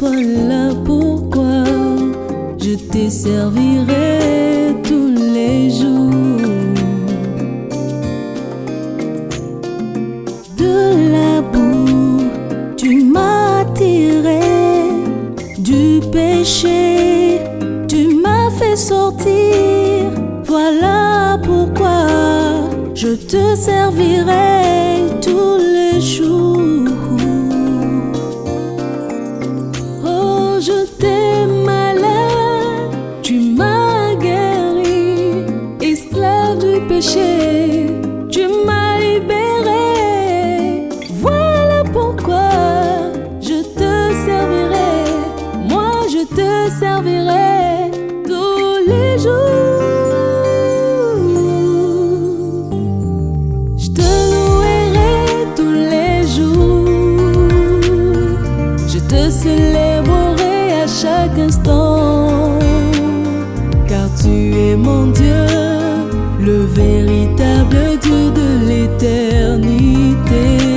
Voilà pourquoi je te servirai tous les jours? De la boue, tu m'as tiré du péché, tu m'as fait sortir. Voilà pourquoi je te servirai tous les jours. car tu es mon Dieu, le véritable Dieu de l'éternité.